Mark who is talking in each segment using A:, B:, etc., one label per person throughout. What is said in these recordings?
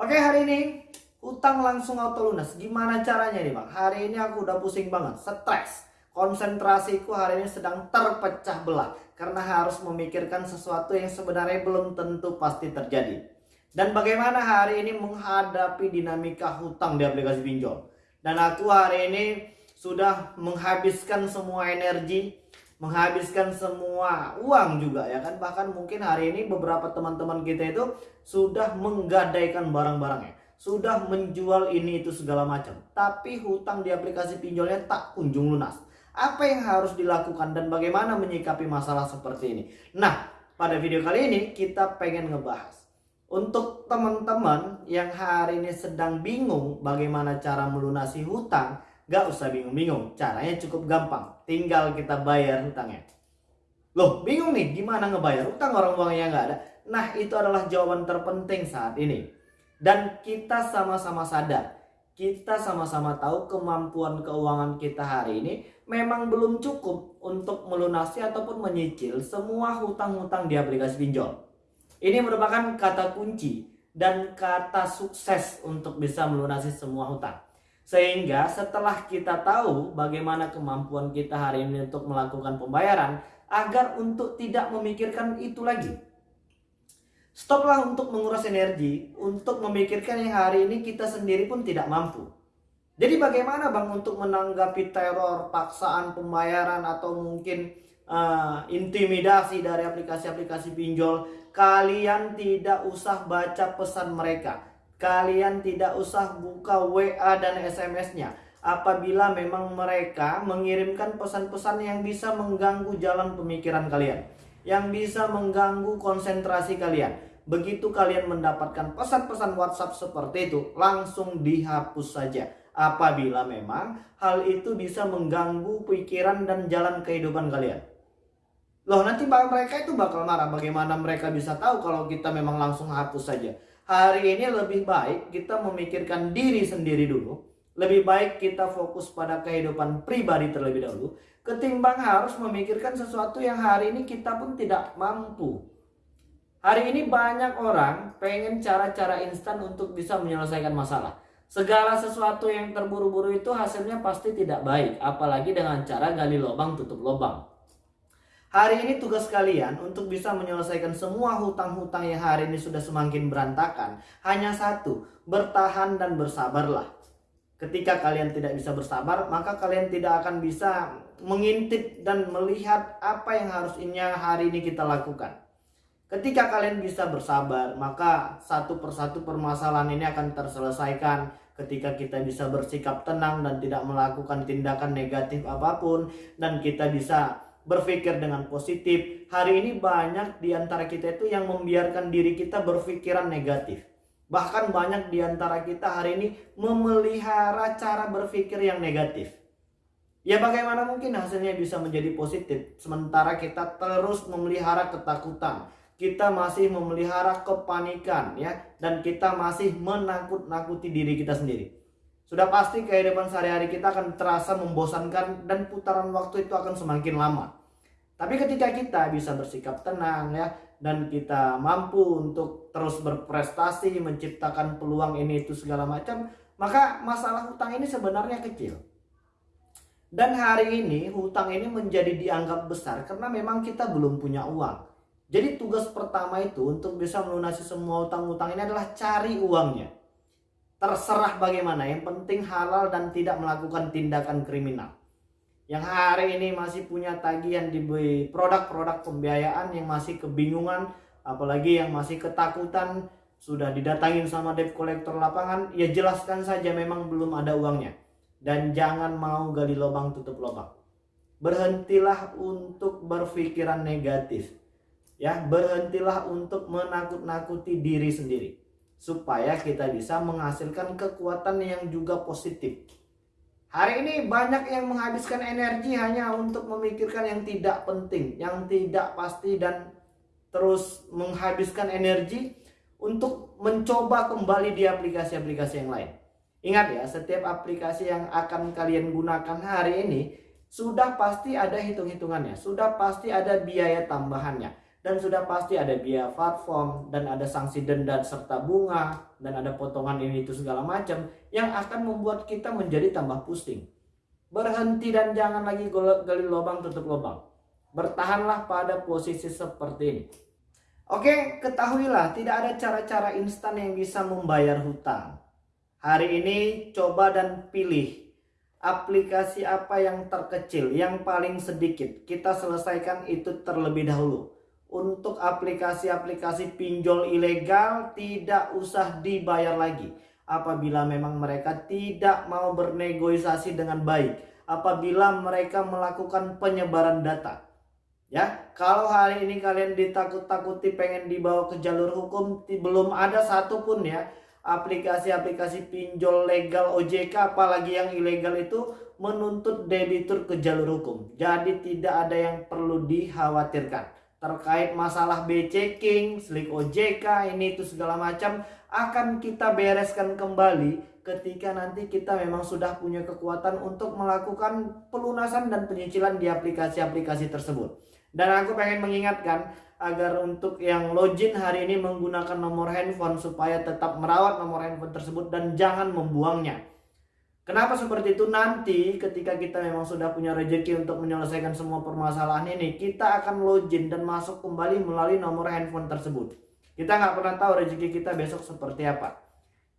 A: Oke hari ini utang langsung auto lunas. Gimana caranya nih bang? Hari ini aku udah pusing banget, stres. Konsentrasiku hari ini sedang terpecah belah karena harus memikirkan sesuatu yang sebenarnya belum tentu pasti terjadi. Dan bagaimana hari ini menghadapi dinamika hutang di aplikasi pinjol. Dan aku hari ini sudah menghabiskan semua energi, menghabiskan semua uang juga ya kan. Bahkan mungkin hari ini beberapa teman-teman kita itu sudah menggadaikan barang-barangnya. Sudah menjual ini itu segala macam. Tapi hutang di aplikasi pinjolnya tak kunjung lunas. Apa yang harus dilakukan dan bagaimana menyikapi masalah seperti ini. Nah, pada video kali ini kita pengen ngebahas. Untuk teman-teman yang hari ini sedang bingung bagaimana cara melunasi hutang, gak usah bingung-bingung. Caranya cukup gampang. Tinggal kita bayar hutangnya. Loh, bingung nih gimana ngebayar hutang orang uangnya nggak ada? Nah, itu adalah jawaban terpenting saat ini. Dan kita sama-sama sadar kita sama-sama tahu kemampuan keuangan kita hari ini memang belum cukup untuk melunasi ataupun menyicil semua hutang-hutang di aplikasi pinjol. Ini merupakan kata kunci dan kata sukses untuk bisa melunasi semua hutang. Sehingga setelah kita tahu bagaimana kemampuan kita hari ini untuk melakukan pembayaran agar untuk tidak memikirkan itu lagi Stoplah untuk menguras energi untuk memikirkan yang hari ini kita sendiri pun tidak mampu. Jadi bagaimana Bang untuk menanggapi teror, paksaan pembayaran atau mungkin uh, intimidasi dari aplikasi-aplikasi pinjol? Kalian tidak usah baca pesan mereka. Kalian tidak usah buka WA dan SMS-nya. Apabila memang mereka mengirimkan pesan-pesan yang bisa mengganggu jalan pemikiran kalian. Yang bisa mengganggu konsentrasi kalian Begitu kalian mendapatkan pesan-pesan WhatsApp seperti itu, langsung dihapus saja. Apabila memang hal itu bisa mengganggu pikiran dan jalan kehidupan kalian. Loh nanti mereka itu bakal marah bagaimana mereka bisa tahu kalau kita memang langsung hapus saja. Hari ini lebih baik kita memikirkan diri sendiri dulu. Lebih baik kita fokus pada kehidupan pribadi terlebih dahulu. Ketimbang harus memikirkan sesuatu yang hari ini kita pun tidak mampu Hari ini banyak orang pengen cara-cara instan untuk bisa menyelesaikan masalah. Segala sesuatu yang terburu-buru itu hasilnya pasti tidak baik, apalagi dengan cara gali lubang tutup lubang. Hari ini tugas kalian untuk bisa menyelesaikan semua hutang-hutang yang hari ini sudah semakin berantakan. Hanya satu, bertahan dan bersabarlah. Ketika kalian tidak bisa bersabar, maka kalian tidak akan bisa mengintip dan melihat apa yang harusnya hari ini kita lakukan. Ketika kalian bisa bersabar, maka satu persatu permasalahan ini akan terselesaikan ketika kita bisa bersikap tenang dan tidak melakukan tindakan negatif apa pun dan kita bisa berpikir dengan positif. Hari ini banyak di antara kita itu yang membiarkan diri kita berpikiran negatif. Bahkan banyak di antara kita hari ini memelihara cara berpikir yang negatif. Ya bagaimana mungkin hasilnya bisa menjadi positif sementara kita terus memelihara ketakutan, kita masih memelihara kepanikan ya dan kita masih menakut-nakuti diri kita sendiri. Sudah pasti kehidupan sehari-hari kita akan terasa membosankan dan putaran waktu itu akan semakin lama. Tapi ketika kita bisa bersikap tenang ya dan kita mampu untuk terus berprestasi, menciptakan peluang ini itu segala macam, maka masalah hutang ini sebenarnya kecil. Dan hari ini hutang ini menjadi dianggap besar karena memang kita belum punya uang. Jadi tugas pertama itu untuk bisa melunasi semua utang-utang ini adalah cari uangnya. Terserah bagaimana, yang penting halal dan tidak melakukan tindakan kriminal. Yang hari ini masih punya tagihan di produk-produk pembiayaan yang masih kebingungan, apalagi yang masih ketakutan, sudah didatangin sama debt collector lapangan, ya jelaskan saja memang belum ada uangnya. Dan jangan mau gali lubang tutup lubang. Berhentilah untuk berpikiran negatif ya berhentilah untuk menakut-nakuti diri sendiri supaya kita bisa menghasilkan kekuatan yang juga positif. Hari ini banyak yang menghabiskan energi hanya untuk memikirkan yang tidak penting, yang tidak pasti dan terus menghabiskan energi untuk mencoba kembali di aplikasi-aplikasi yang lain. Ingat ya, setiap aplikasi yang akan kalian gunakan hari ini sudah pasti ada hitung-hitungannya, sudah pasti ada biaya tambahannya dan sudah pasti ada biaya platform dan ada sanksi denda serta bunga dan ada potongan ini itu segala macam yang akan membuat kita menjadi tambah pusing. Berhenti dan jangan lagi gali lubang tutup lubang. Bertahanlah pada posisi seperti ini. Oke, ketahuilah tidak ada cara-cara instan yang bisa membayar hutang. Hari ini coba dan pilih aplikasi apa yang terkecil, yang paling sedikit. Kita selesaikan itu terlebih dahulu. Untuk aplikasi-aplikasi pinjol ilegal tidak usah dibayar lagi. Apabila memang mereka tidak mau bernegosiasi dengan baik. Apabila mereka melakukan penyebaran data Ya, kalau hari ini kalian ditakut-takuti pengen dibawa ke jalur hukum, belum ada satupun ya aplikasi-aplikasi pinjol legal OJK apalagi yang ilegal itu menuntut debitur ke jalur hukum. Jadi tidak ada yang perlu dikhawatirkan. Terkait masalah B-checking, slik OJK, ini itu segala macam akan kita bereskan kembali ketika nanti kita memang sudah punya kekuatan untuk melakukan pelunasan dan penyicilan di aplikasi-aplikasi tersebut. Dan aku pengen mengingatkan agar untuk yang login hari ini menggunakan nomor handphone supaya tetap merawat nomor handphone tersebut dan jangan membuangnya. Kenapa seperti itu? Nanti ketika kita memang sudah punya rezeki untuk menyelesaikan semua permasalahan ini, kita akan login dan masuk kembali melalui nomor handphone tersebut. Kita nggak pernah tahu rezeki kita besok seperti apa.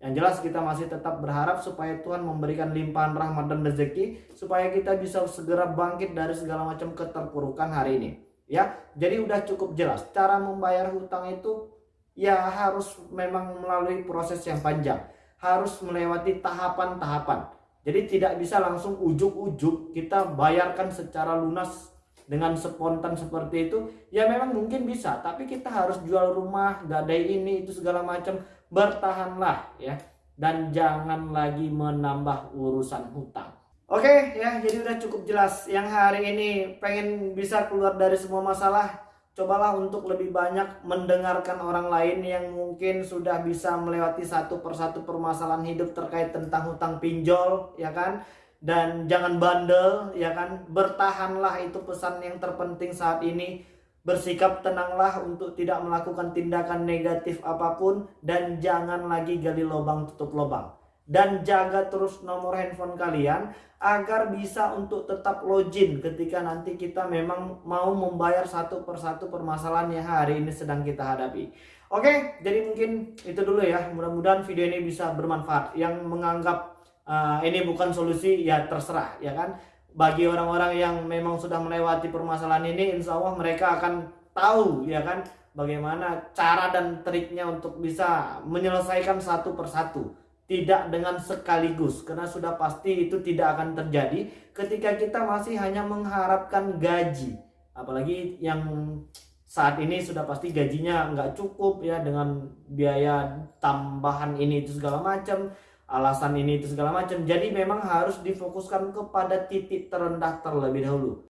A: Yang jelas kita masih tetap berharap supaya Tuhan memberikan limpahan rahmat dan rezeki supaya kita bisa segera bangkit dari segala macam keterpurukan hari ini. Ya, jadi udah cukup jelas cara membayar hutang itu ya harus memang melalui proses yang panjang, harus melewati tahapan-tahapan. Jadi tidak bisa langsung ujuk-ujuk kita bayarkan secara lunas dengan spontan seperti itu ya memang mungkin bisa tapi kita harus jual rumah gadai ini itu segala macam bertahanlah ya dan jangan lagi menambah urusan hutang. Oke ya, jadi udah cukup jelas. Yang hari ini pengen bisa keluar dari semua masalah, cobalah untuk lebih banyak mendengarkan orang lain yang mungkin sudah bisa melewati satu persatu permasalahan hidup terkait tentang hutang pinjol, ya kan? Dan jangan bandel, ya kan? Bertahanlah itu pesan yang terpenting saat ini Bersikap tenanglah untuk tidak melakukan tindakan negatif apa pun dan jangan lagi gali lubang tutup lubang. Dan jaga terus nomor handphone kalian agar bisa untuk tetap login ketika nanti kita memang mau membayar satu persatu permasalahan yang hari ini sedang kita hadapi. Oke, jadi mungkin itu dulu ya. Mudah-mudahan video ini bisa bermanfaat. Yang menganggap uh, ini bukan solusi ya terserah ya kan bagi orang-orang yang memang sudah melewati permasalahan ini insya Allah mereka akan tahu ya kan bagaimana cara dan triknya untuk bisa menyelesaikan satu persatu tidak dengan sekaligus karena sudah pasti itu tidak akan terjadi ketika kita masih hanya mengharapkan gaji apalagi yang saat ini sudah pasti gajinya nggak cukup ya dengan biaya tambahan ini itu segala macam alasan ini itu segala macam. Jadi memang harus difokuskan kepada titik terendah terlebih dahulu.